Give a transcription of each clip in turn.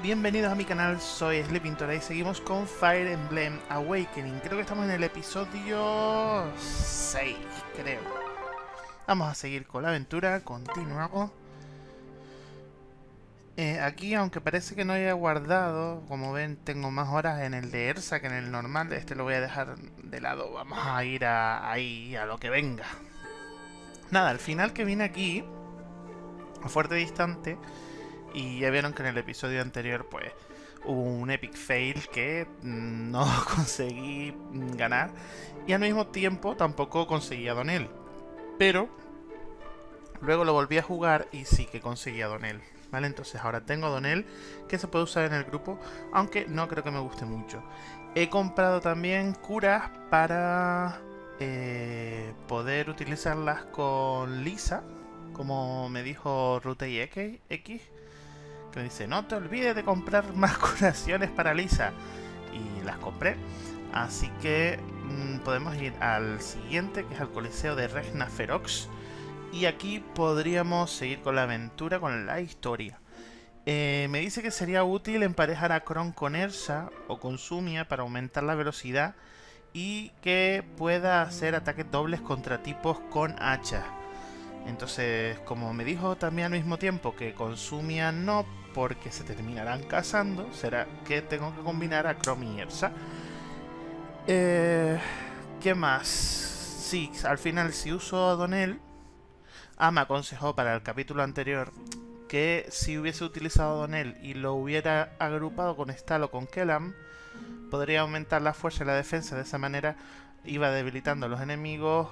Bienvenidos a mi canal, soy Sleepintora y seguimos con Fire Emblem Awakening. Creo que estamos en el episodio 6, creo. Vamos a seguir con la aventura, continuamos. Eh, aquí, aunque parece que no haya guardado, como ven, tengo más horas en el de Ersa que en el normal. Este lo voy a dejar de lado, vamos a ir a, ahí, a lo que venga. Nada, al final que vine aquí, a fuerte distante y ya vieron que en el episodio anterior, pues, hubo un epic fail que mm, no conseguí ganar. Y al mismo tiempo tampoco conseguí a Donel. Pero luego lo volví a jugar y sí que conseguí a Donel. ¿Vale? Entonces ahora tengo a Donel que se puede usar en el grupo, aunque no creo que me guste mucho. He comprado también curas para eh, poder utilizarlas con Lisa, como me dijo Rute X me dice, no te olvides de comprar más curaciones para Lisa. Y las compré. Así que mm, podemos ir al siguiente, que es el Coliseo de Regna Ferox. Y aquí podríamos seguir con la aventura, con la historia. Eh, me dice que sería útil emparejar a Kron con Ersa o con Sumia para aumentar la velocidad y que pueda hacer ataques dobles contra tipos con hacha. Entonces, como me dijo también al mismo tiempo que con Sumia no, porque se terminarán casando, será que tengo que combinar a Chrome y Ersa. Eh, ¿Qué más? Sí, al final si uso a Donel... Ah, me aconsejó para el capítulo anterior que si hubiese utilizado a Donel y lo hubiera agrupado con Stal o con Kellam, podría aumentar la fuerza y la defensa. De esa manera iba debilitando a los enemigos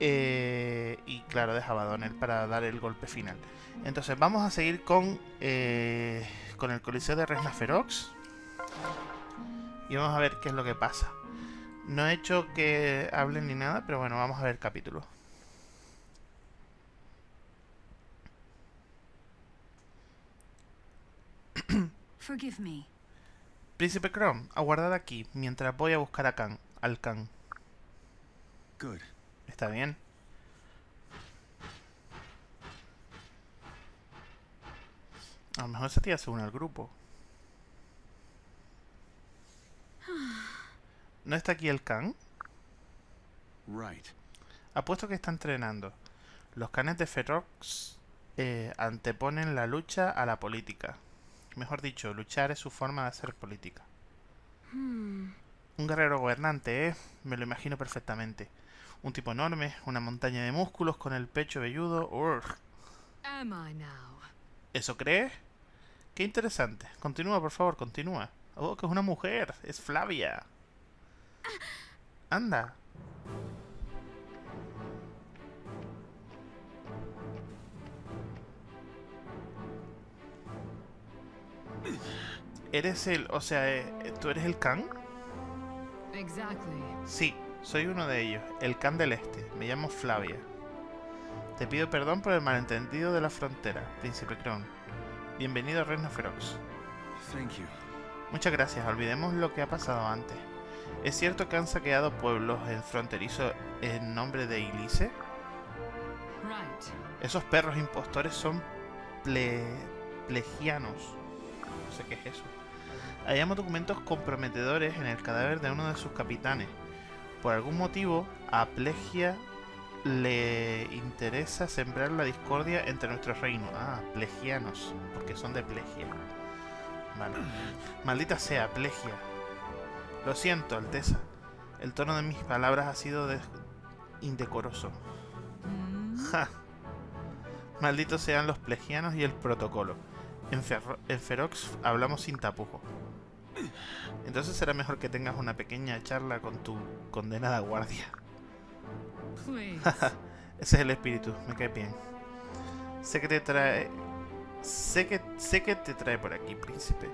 eh, y claro, dejaba a Donel para dar el golpe final. Entonces vamos a seguir con, eh, con el Coliseo de Resna Ferox. Y vamos a ver qué es lo que pasa. No he hecho que hablen ni nada, pero bueno, vamos a ver el capítulo. Príncipe Chrome, aguardad aquí mientras voy a buscar a Khan, al Khan. ¿Está bien? A lo mejor esa tía se une al grupo. ¿No está aquí el Khan? Right. Apuesto que está entrenando. Los canes de Ferox eh, anteponen la lucha a la política. Mejor dicho, luchar es su forma de hacer política. Hmm. Un guerrero gobernante, ¿eh? Me lo imagino perfectamente. Un tipo enorme, una montaña de músculos con el pecho velludo. Urgh. ¿Eso crees? Qué interesante. Continúa, por favor, continúa. Oh, que es una mujer. Es Flavia. Anda. ¿Eres el... o sea, eh, ¿tú eres el Khan? Sí, soy uno de ellos, el Khan del Este. Me llamo Flavia. Te pido perdón por el malentendido de la frontera, Príncipe Kron. Bienvenido a Reino Ferox. Thank you. Muchas gracias, olvidemos lo que ha pasado antes. ¿Es cierto que han saqueado pueblos en fronterizo en nombre de Ilice? Right. Esos perros impostores son ple... plegianos. No sé qué es eso. Hallamos documentos comprometedores en el cadáver de uno de sus capitanes. Por algún motivo, a Plegia le interesa sembrar la discordia entre nuestros reinos. Ah, plegianos, porque son de Plegia. Vale. Maldita sea, Plegia. Lo siento, Alteza. El tono de mis palabras ha sido de- indecoroso. Hmm. Ja. Malditos sean los plegianos y el protocolo. En, en Ferox hablamos sin tapujo. Entonces será mejor que tengas una pequeña charla con tu condenada guardia. Please. Ese es el espíritu, me cae bien. Sé que te trae... Sé que, sé que te trae por aquí, príncipe.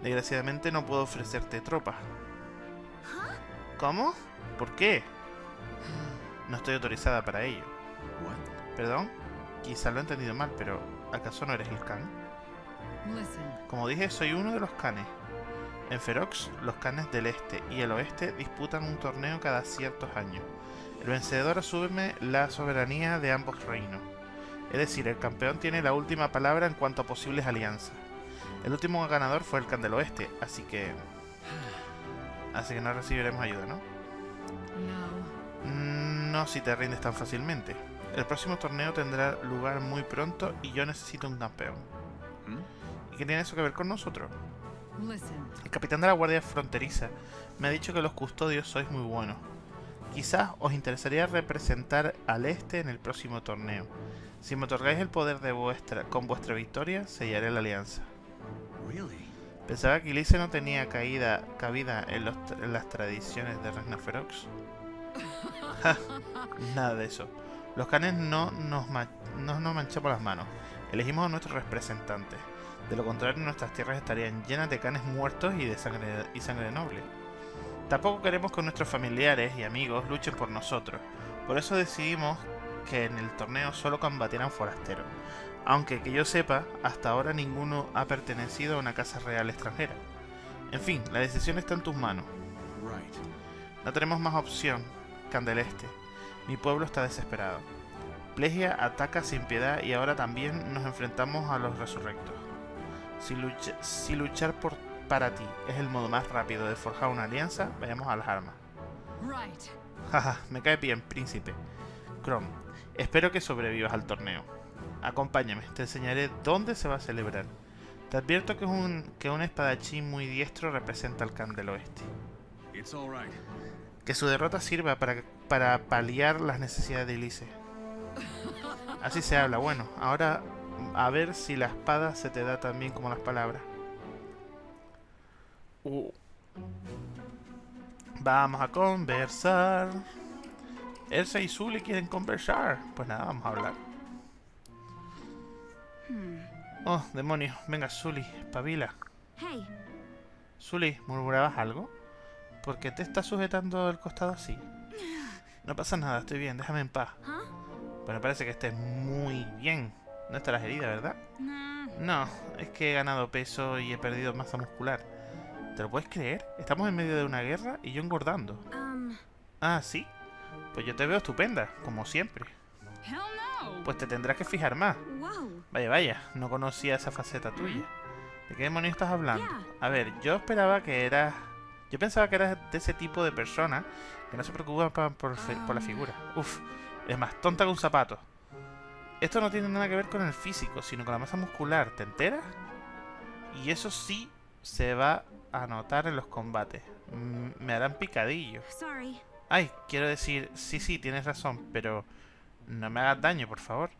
Desgraciadamente no puedo ofrecerte tropas. ¿Cómo? ¿Por qué? No estoy autorizada para ello. Perdón, quizá lo he entendido mal, pero ¿acaso no eres el Khan? Como dije, soy uno de los Khanes. En Ferox, los Khanes del Este y el Oeste disputan un torneo cada ciertos años. El vencedor asume la soberanía de ambos reinos. Es decir, el campeón tiene la última palabra en cuanto a posibles alianzas. El último ganador fue el Can del Oeste, así que... Así que no recibiremos ayuda, ¿no? No. Mm, No si te rindes tan fácilmente. El próximo torneo tendrá lugar muy pronto y yo necesito un campeón. Hmm? ¿Y qué tiene eso que ver con nosotros? Listen. El capitán de la Guardia Fronteriza me ha dicho que los custodios sois muy buenos. Quizás os interesaría representar al este en el próximo torneo. Si me otorgáis el poder de vuestra, con vuestra victoria, sellaré la alianza. Pensaba que Ilise no tenía caída, cabida en, los en las tradiciones de Reina Ferox. Ja, Nada de eso. Los canes no nos, no nos manchamos las manos. Elegimos a nuestros representantes. De lo contrario, nuestras tierras estarían llenas de canes muertos y de sangre, y sangre noble. Tampoco queremos que nuestros familiares y amigos luchen por nosotros. Por eso decidimos que en el torneo solo combatieran forasteros. Aunque que yo sepa, hasta ahora ninguno ha pertenecido a una casa real extranjera. En fin, la decisión está en tus manos. No tenemos más opción, Candeleste. Mi pueblo está desesperado. Plegia ataca sin piedad y ahora también nos enfrentamos a los resurrectos. Si, lucha- si luchar por, para ti es el modo más rápido de forjar una alianza, vayamos a las armas. Jaja, me cae bien, príncipe. Chrome, espero que sobrevivas al torneo. Acompáñame, te enseñaré dónde se va a celebrar. Te advierto que, un, que un espadachín muy diestro representa al Can del Oeste. Que su derrota sirva para, para paliar las necesidades de Elise. Así se habla. Bueno, ahora a ver si la espada se te da tan bien como las palabras. Uh. Vamos a conversar. Elsa y Zully quieren conversar. Pues nada, vamos a hablar. Oh, demonios. Venga, Zully, espabila. Hey, Zully, ¿murmurabas algo? ¿Por qué te estás sujetando el costado así? No pasa nada, estoy bien, déjame en paz. huh? Bueno, parece que estés muy bien. No estarás herida, ¿verdad? No, es que he ganado peso y he perdido masa muscular. ¿Te lo puedes creer? Estamos en medio de una guerra y yo engordando. Um, Ah, ¿sí? Pues yo te veo estupenda, como siempre. Pues te tendrás que fijar más. Vaya, vaya, no conocía esa faceta tuya. ¿De qué demonios estás hablando? A ver, yo esperaba que eras... Yo pensaba que eras de ese tipo de persona que no se preocupa pa- por, por la Ah. figura. Uf, es más tonta que un zapato. Esto no tiene nada que ver con el físico, sino con la masa muscular, ¿te enteras? Y eso sí se va a notar en los combates. Mm, me harán picadillo. Sorry. Ay, quiero decir, sí, sí, tienes razón, pero no me hagas daño, por favor.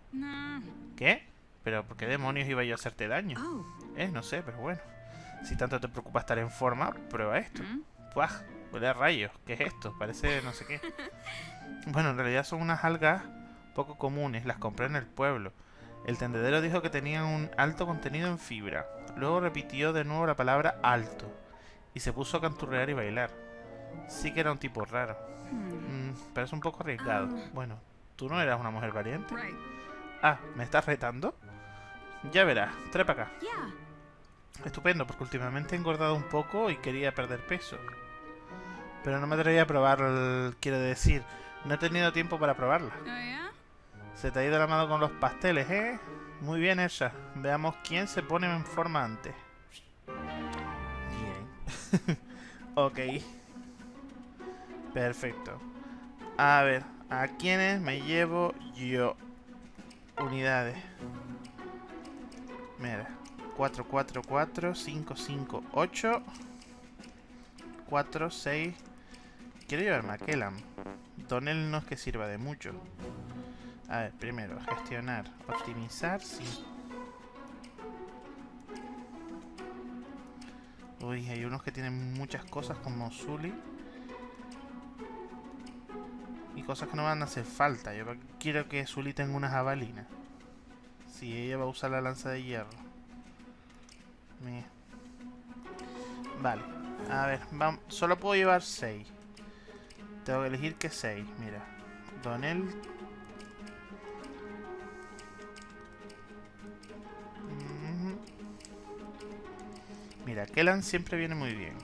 ¿Qué? ¿Pero por qué demonios iba yo a hacerte daño? Oh. Eh, no sé, pero bueno. Si tanto te preocupa estar en forma, prueba esto. ¿Mm? ¡Puah! Huele a rayos. ¿Qué es esto? Parece no sé qué. Bueno, en realidad son unas algas poco comunes. Las compré en el pueblo. El tendedero dijo que tenían un alto contenido en fibra. Luego repitió de nuevo la palabra alto. Y se puso a canturrear y bailar. Sí que era un tipo raro. Hmm. Mm, pero es un poco arriesgado. Ah. Bueno, ¿tú no eras una mujer valiente? Ah, ¿me estás retando? Ya verás. Trepa acá. Estupendo, porque últimamente he engordado un poco y quería perder peso. Pero no me atreví a probar, quiero decir, no he tenido tiempo para probarla. Se te ha ido la mano con los pasteles, ¿eh? Muy bien, Elsa. Veamos quién se pone en forma antes. Bien. ok. Perfecto. A ver, ¿a quiénes me llevo yo? Unidades. Mira. 4, 4, 4, 5, 5, 8. 4, 6. Quiero llevarme a Kellam. Donel no es que sirva de mucho. A ver, primero, gestionar, optimizar, sí. Uy, hay unos que tienen muchas cosas como Zully. Y cosas que no van a hacer falta. Yo quiero que Zully tenga una jabalina. Si ella va a usar la lanza de hierro. Vale. A ver, vam- solo puedo llevar 6. Tengo que elegir que 6. Mira. Donel Mira, Kellan siempre viene muy bien.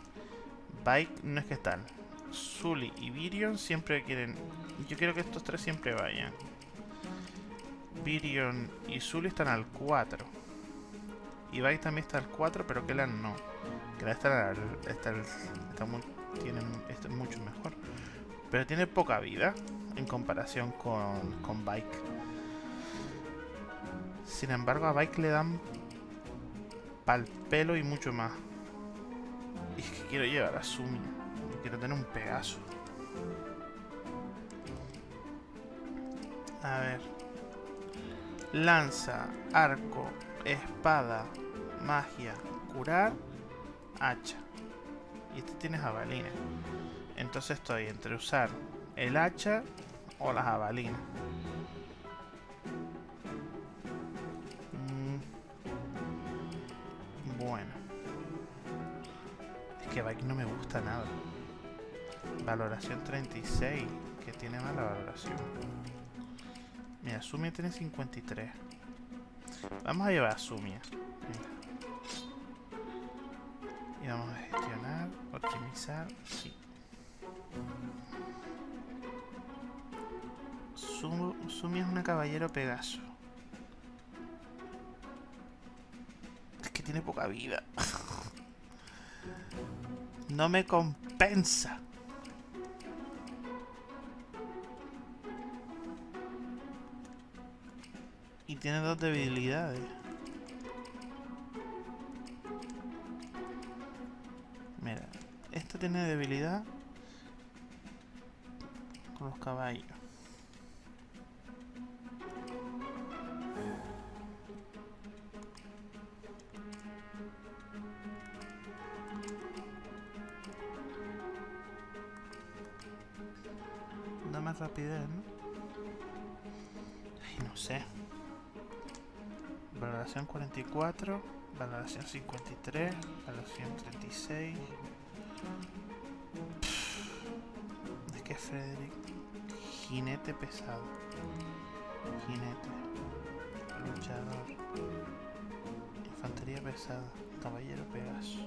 Bike no es que están. Zully y Virion siempre quieren. Yo quiero que estos tres siempre vayan. Virion y Zully están al 4. Y Bike también está al 4, pero Kellan no. Kellan está, al- está, al- está mu- tiene, esto es mucho mejor. Pero tiene poca vida en comparación con, con Bike. Sin embargo, a Bike le dan pal pelo y mucho más. Y es que quiero llevar a Sumi. Quiero tener un Pegaso. A ver. Lanza, arco, espada, magia, curar, hacha. Y este tiene jabalina. Entonces estoy entre usar el hacha o la jabalina. Nada. Valoración 36. Que tiene mala valoración. Mira, Sumia tiene 53. Vamos a llevar a Sumia. Y vamos a gestionar, optimizar, sí. Su- Sumia es una caballero Pegaso. Es que tiene poca vida. No me compensa. Y tiene dos debilidades. Mira, esta tiene debilidad con los caballos. Valoración 44, valoración 53, valoración 36. Pff, Es que Frederick. Jinete pesado. Jinete. Luchador. Infantería pesada. Caballero Pegaso.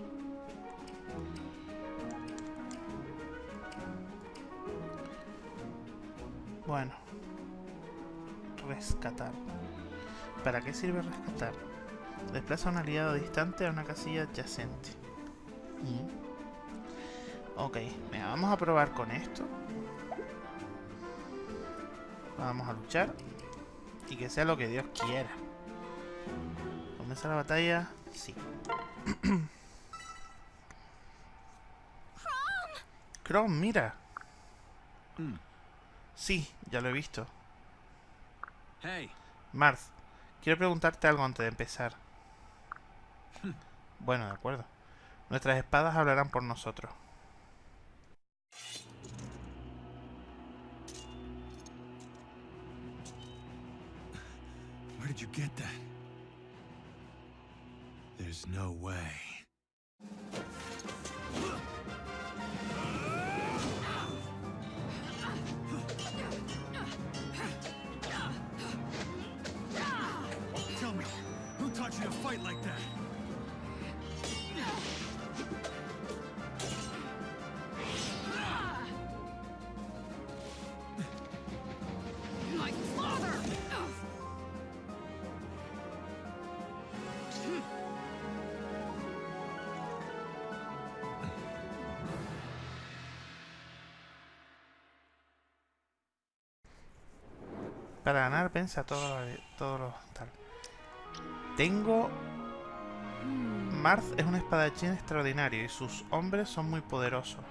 Bueno. Rescatar. ¿Para qué sirve rescatar? Desplaza a un aliado distante a una casilla adyacente. Mm. Ok, venga, vamos a probar con esto. Vamos a luchar. Y que sea lo que Dios quiera. ¿Comienza la batalla? Sí. Chrome, mira. Hmm. Sí, ya lo he visto. Hey, Marth, quiero preguntarte algo antes de empezar. Bueno, de acuerdo. Nuestras espadas hablarán por nosotros. where did you get that? There's no way. Tell me, who taught you to fight like that? Para ganar, vence a todos. Todos los tal. Tengo... Marth es un espadachín extraordinario y sus hombres son muy poderosos.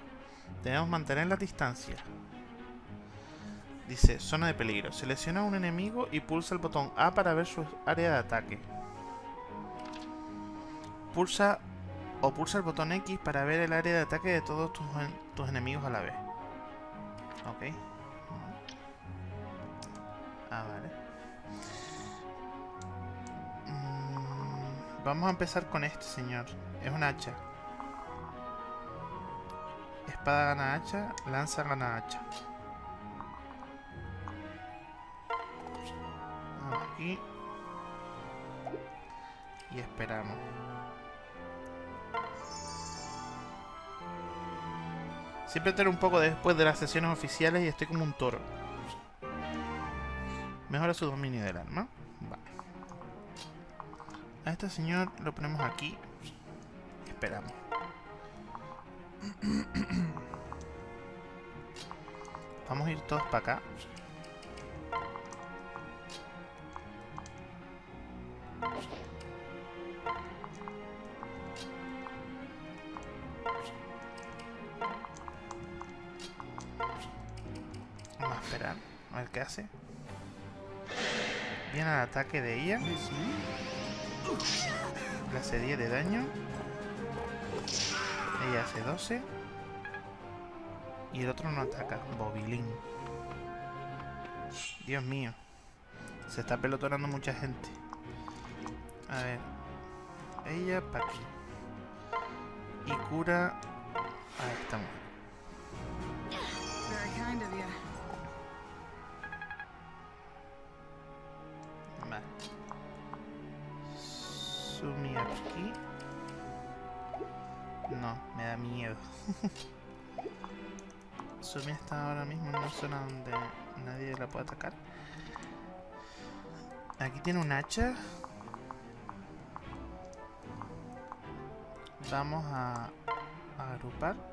Debemos mantener la distancia. Dice, zona de peligro. Selecciona un enemigo y pulsa el botón A para ver su área de ataque. Pulsa o pulsa el botón X para ver el área de ataque de todos tus, tus enemigos a la vez. Ok. Vamos a empezar con este, señor. Es un hacha. Espada gana hacha, lanza gana hacha. Vamos aquí. Y esperamos. Siempre tener un poco después de las sesiones oficiales y estoy como un toro. Mejora su dominio del arma. A este señor lo ponemos aquí. Esperamos. Vamos a ir todos para acá. Vamos a esperar. A ver qué hace. Viene al ataque de ella. Le hace 10 de daño. Ella hace 12. Y el otro no ataca. Bobilín. Dios mío. Se está pelotonando mucha gente. A ver. Ella para aquí. Y cura a esta mujer. Vale. Sumi aquí. No, me da miedo. Sumi está ahora mismo en una zona donde nadie la puede atacar. Aquí tiene un hacha. Vamos a, a agrupar.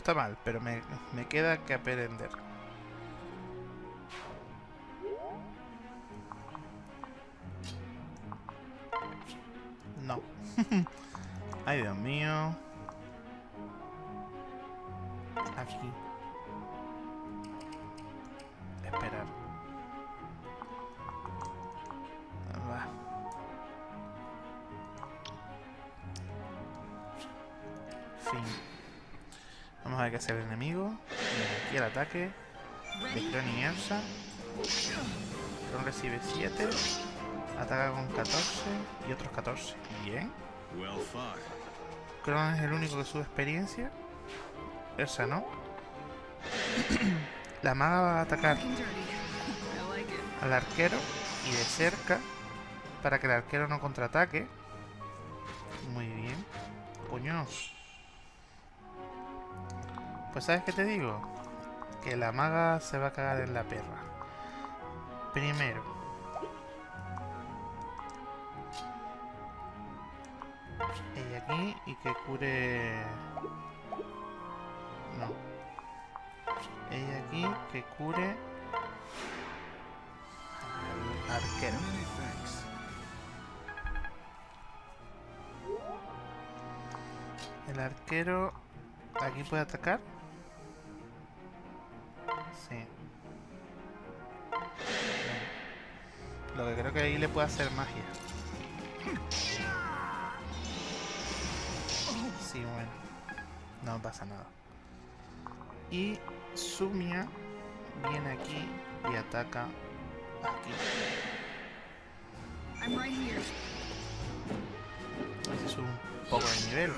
Está mal, pero me, me queda que aprender. No. Ay, Dios mío. Aquí. Hace el enemigo. Aquí el ataque de Ready? Cron y Elsa. Cron recibe 7. Ataca con 14 y otros 14. Bien. Cron es el único que sube experiencia. Elsa no. La maga va a atacar al arquero y de cerca para que el arquero no contraataque. Muy bien. Coño. Pues sabes qué te digo? Que la maga se va a cagar en la perra. Primero. Ella aquí y que cure... No. Ella aquí que cure... al arquero. El arquero aquí puede atacar. Lo que creo que ahí le puede hacer magia. Sí, bueno. No pasa nada. Y Sumia viene aquí y ataca aquí. Ese es un poco de nivel.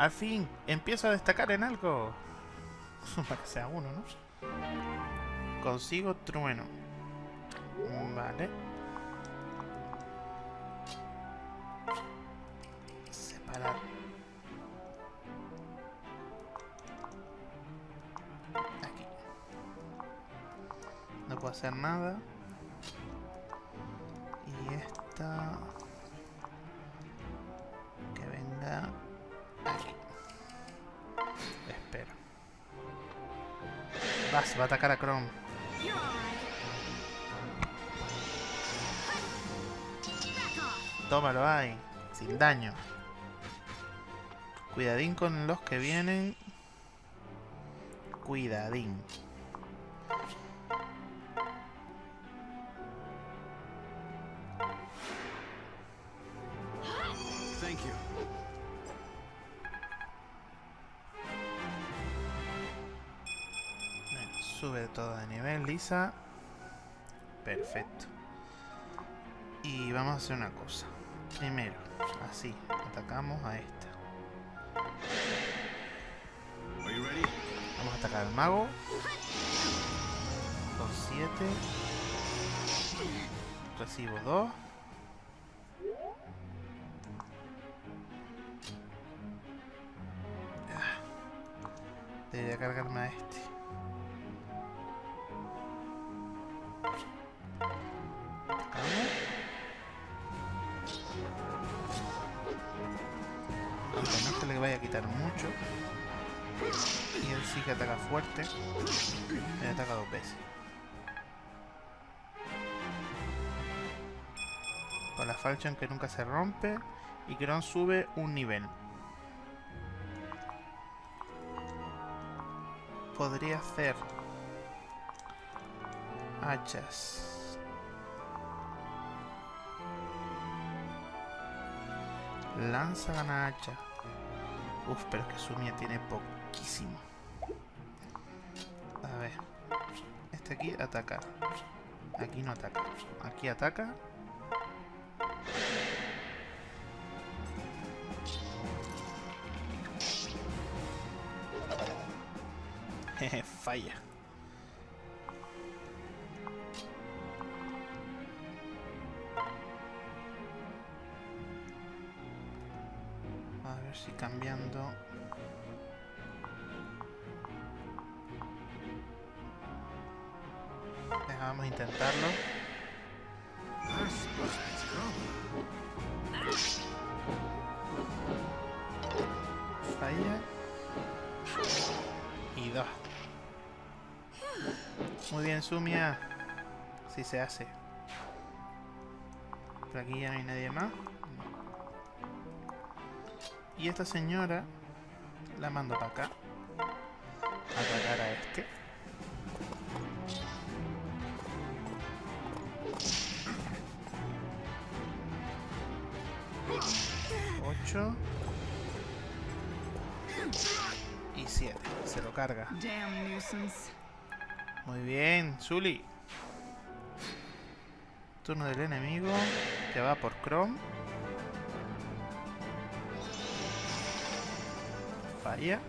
Al fin, empiezo a destacar en algo. Para que sea uno, ¿no? Consigo trueno. Vale. Separar. Aquí. No puedo hacer nada. Y esta... Vas, va a atacar a Chrome. Tómalo ahí. Sin daño. Cuidadín con los que vienen. Cuidadín. Lisa. Perfecto. Y vamos a hacer una cosa. Primero, así, atacamos a esta. Vamos a atacar al mago. Con 7. Recibo 2. Debería cargarme a este. Mucho. Y él sí que ataca fuerte. Me ataca dos veces. Con la falchion que nunca se rompe. Y Kron sube un nivel. Podría hacer hachas. Lanza gana hacha. Uf, pero es que Sumia tiene poquísimo. A ver. Este aquí ataca. Aquí no ataca. Aquí ataca. Jeje, Falla. Ver si cambiando. Venga, a intentarlo. Falla. Y dos. Muy bien, Sumia. Si se hace. Por aquí ya no hay nadie más. Y esta señora la mando para acá. A atacar a este. Ocho. Y siete. Se lo carga. Muy bien, Zully. Turno del enemigo. Que va por Chrome. Falla.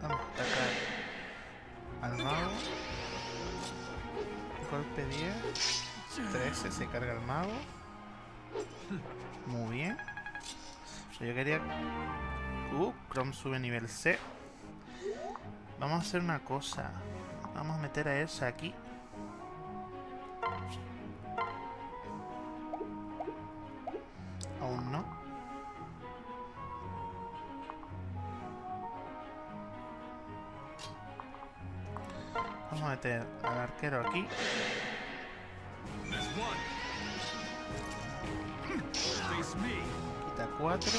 Vamos a atacar al mago. Golpe 10. 13 se carga el mago. Muy bien. Yo quería... Uh, Chrome sube nivel C. Vamos a hacer una cosa. Vamos a meter a Elsa aquí. Aún no. Vamos a meter al arquero aquí. 4,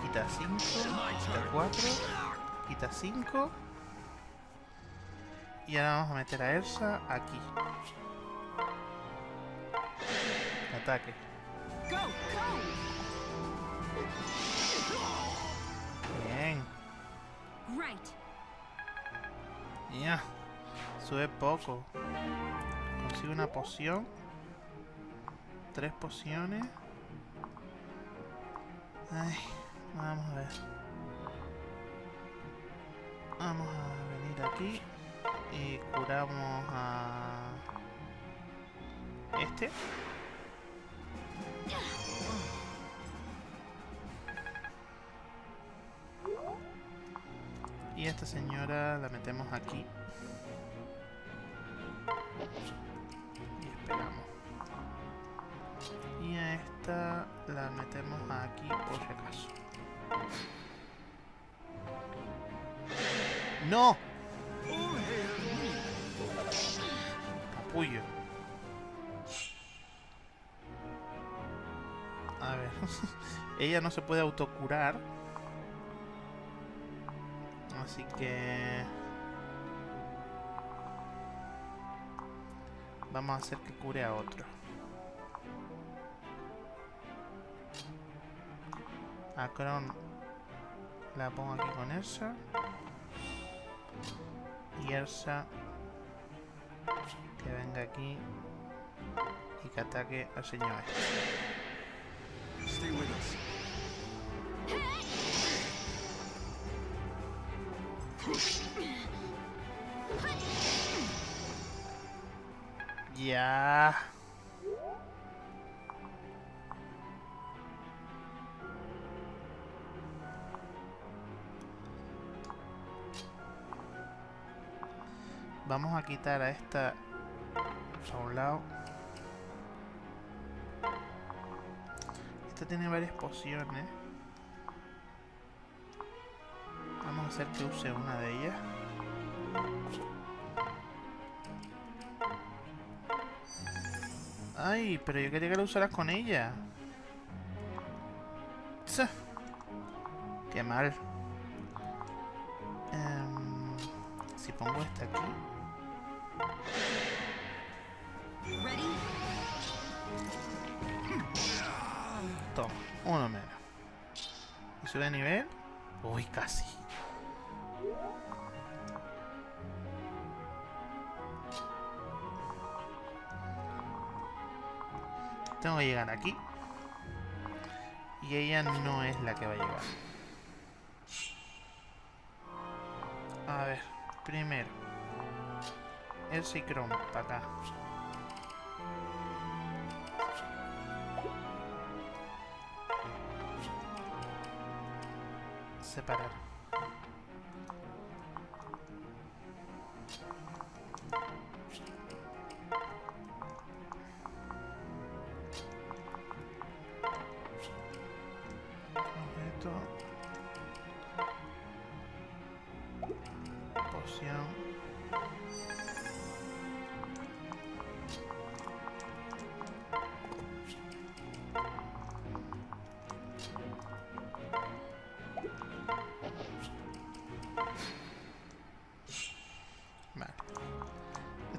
quita 5, quita 4, quita 5. Y ahora vamos a meter a Elsa aquí. Ataque. Bien. Ya. Sube poco. Consigue una poción. Tres pociones. Ay, vamos a ver. Vamos a venir aquí. Y curamos a... Este. Y esta señora la metemos aquí. ¡No! Capullo. A ver. Ella no se puede autocurar. Así que... Vamos a hacer que cure a otro. A Kron la pongo aquí con Elsa. Y Elsa que venga aquí y que ataque al señor este. Vamos a quitar a esta a un lado. Esta tiene varias pociones. Vamos a hacer que use una de ellas. Ay, pero yo quería que lo usaras con ella. Tsa. Qué mal. Em, si pongo esta aquí. Toma, uno menos. ¿Y sube de nivel? Uy, casi. Tengo que llegar aquí. Y ella no es la que va a llegar. A ver, primero. El Cicrón, para acá. Separar.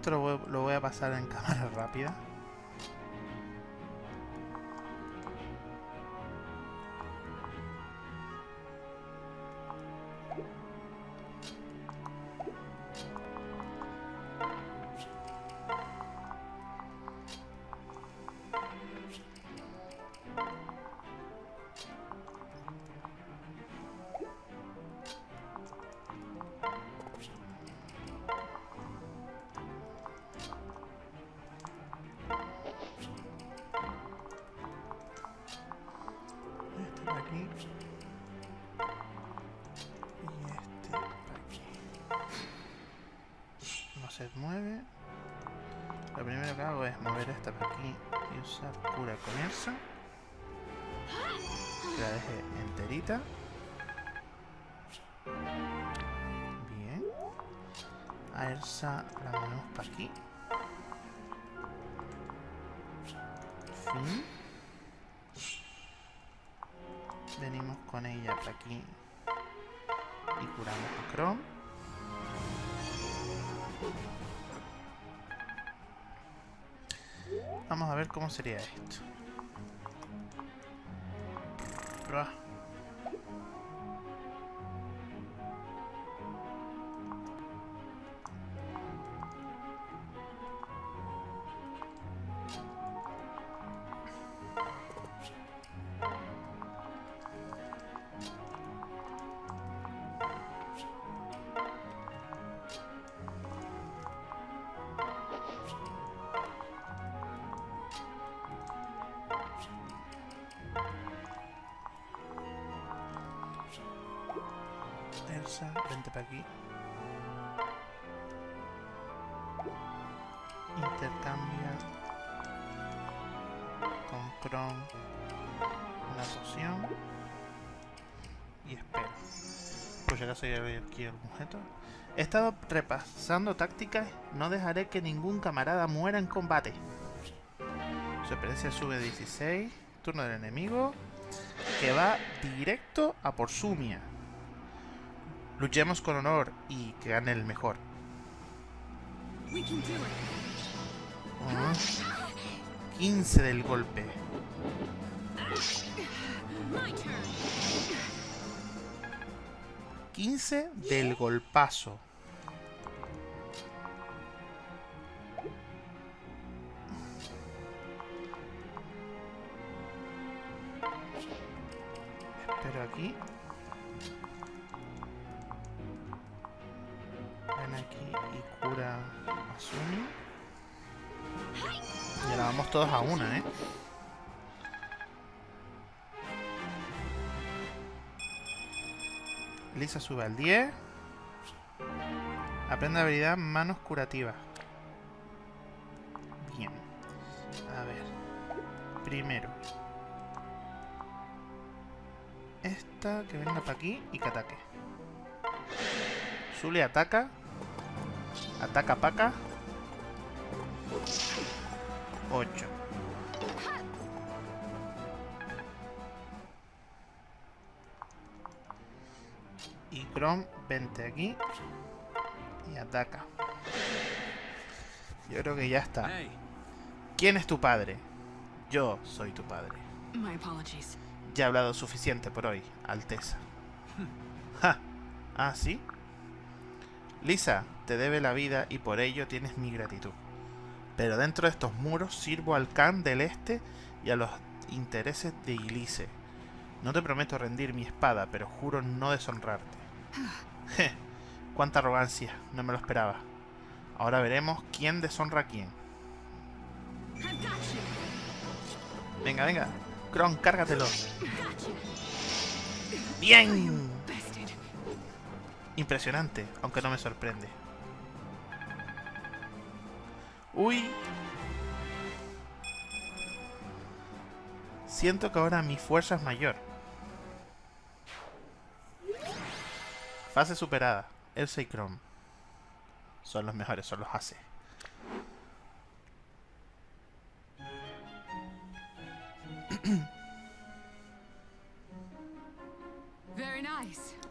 Esto lo voy, lo voy a pasar en cámara rápida. A Elsa la movemos para aquí. Venimos con ella para aquí y curamos a Chrome. Vamos a ver cómo sería esto. Por si acaso ya veo aquí algún objeto. He estado repasando tácticas. No dejaré que ningún camarada muera en combate. Su experiencia sube 16. Turno del enemigo. Que va directo a por Sumia. Luchemos con honor y que gane el mejor. We can do it. Ah, 15 del golpe. My turn. 15 del golpazo. Espero aquí. Ven aquí y cura a Sumi. Y vamos todos a una, ¿eh? Lisa sube al 10. Aprende habilidad manos curativas. Bien. A ver. Primero. Esta que venga para aquí y que ataque. Zuli ataca. Ataca paca. 8. Chrome, vente aquí. Y ataca. Yo creo que ya está. ¿Quién es tu padre? Yo soy tu padre. My apologies. Ya he hablado suficiente por hoy, Alteza. ¡Ja! ¿Ah, sí? Lisa, te debe la vida y por ello tienes mi gratitud. Pero dentro de estos muros sirvo al Khan del Este y a los intereses de Ilise. No te prometo rendir mi espada, pero juro no deshonrarte. ¡Cuánta arrogancia! No me lo esperaba. Ahora veremos quién deshonra a quién. Venga, venga. Kron, cárgatelo. ¡Bien! Impresionante, aunque no me sorprende. Uy. Siento que ahora mi fuerza es mayor. Fase superada. Elsa y Chrome. Son los mejores, son los nice.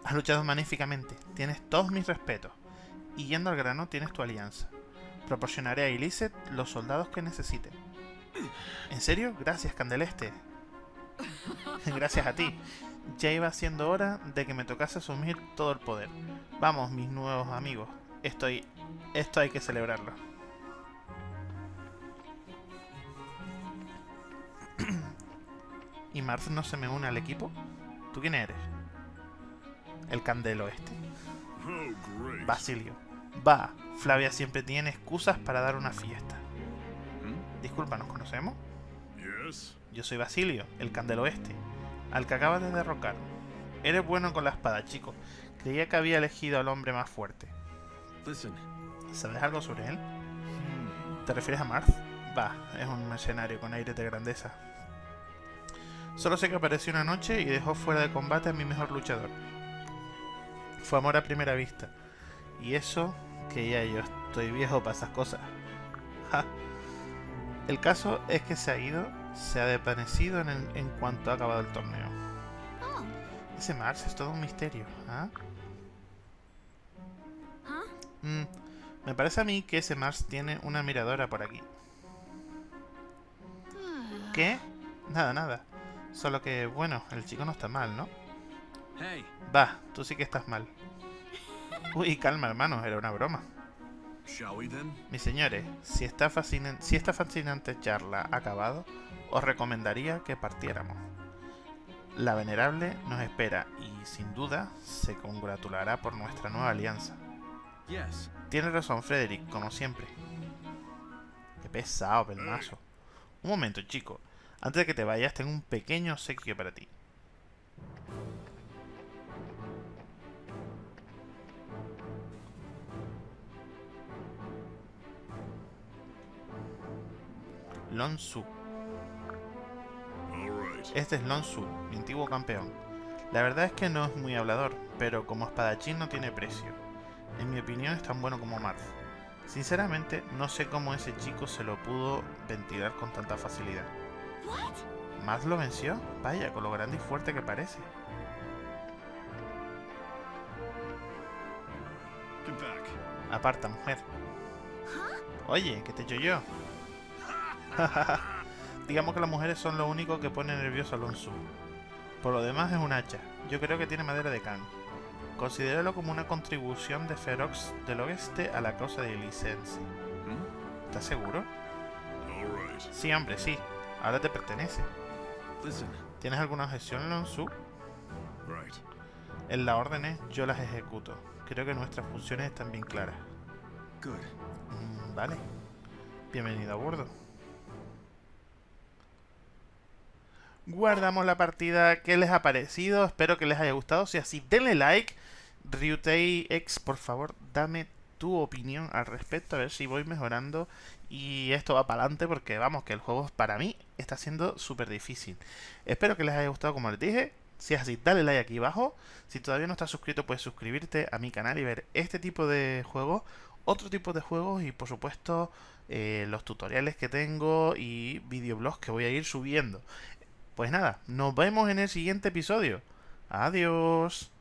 Has luchado magníficamente. Tienes todos mis respetos. Y yendo al grano, tienes tu alianza. Proporcionaré a Illicet los soldados que necesite. ¿En serio? Gracias, Candeleste. Gracias a ti. Ya iba siendo hora de que me tocase asumir todo el poder. Vamos, mis nuevos amigos. Estoy... Esto hay que celebrarlo. ¿Y Marth no se me une al equipo? ¿Tú quién eres? El candelo este. oh. Basilio. Va, Flavia siempre tiene excusas para dar una fiesta. Disculpa, ¿nos conocemos? Yes. Yo soy Basilio, el candelo este, al que acabas de derrocar. Eres bueno con la espada, chico. Creía que había elegido al hombre más fuerte. Listen. ¿Sabes algo sobre él? ¿Te refieres a Marth? Va, es un mercenario con aire de grandeza. Solo sé que apareció una noche y dejó fuera de combate a mi mejor luchador. Fue amor a primera vista. Y eso que ya yo estoy viejo para esas cosas. Ja. El caso es que se ha ido, se ha desvanecido en, el- en cuanto ha acabado el torneo. Oh, Ese Mars es todo un misterio, ¿ah? Mm, me parece a mí que ese Mars tiene una miradora por aquí. ¿Qué? Nada, nada. Solo que, bueno, el chico no está mal, ¿no? Hey, Va, tú sí que estás mal. Uy, calma, hermano, era una broma. shall we then? Mis señores, si esta, fascinan- si esta fascinante charla ha acabado, os recomendaría que partiéramos. La venerable nos espera y, sin duda, se congratulará por nuestra nueva alianza. Yes. Tienes razón, Frederick, como siempre. Qué pesado, pelmazo. Un momento, chico. Antes de que te vayas, tengo un pequeño obsequio para ti. Lon Su. All right. Este es Lon Su, mi antiguo campeón. La verdad es que no es muy hablador, pero como espadachín no tiene precio. En mi opinión es tan bueno como Marth. Sinceramente, no sé cómo ese chico se lo pudo ventilar con tanta facilidad. ¿Marth lo venció? Vaya, con lo grande y fuerte que parece. Get back. Aparta, mujer. Huh? Oye, ¿qué te he hecho yo? Digamos que las mujeres son lo único que pone nervioso a Lonsu. Por lo demás es un hacha. Yo creo que tiene madera de can. Considéralo como una contribución de Ferox del Oeste a la causa de License. Hmm? ¿Estás seguro? Right. Sí, hombre, sí. Ahora te pertenece. Listen. ¿Tienes alguna objeción, Lonsu? Right. En las órdenes yo las ejecuto. Creo que nuestras funciones están bien claras. Good. Mm, vale. Bienvenido a bordo. Guardamos la partida. ¿Qué les ha parecido? Espero que les haya gustado. Si así, denle like. Ryutei X, por favor, dame tu opinión al respecto. A ver si voy mejorando. Y esto va para adelante porque vamos, que el juego para mí está siendo súper difícil. Espero que les haya gustado como les dije. Si es así, dale like aquí abajo. Si todavía no estás suscrito, puedes suscribirte a mi canal y ver este tipo de juegos, otro tipo de juegos y por supuesto eh, los tutoriales que tengo y videoblogs que voy a ir subiendo. Pues nada, nos vemos en el siguiente episodio. Adiós.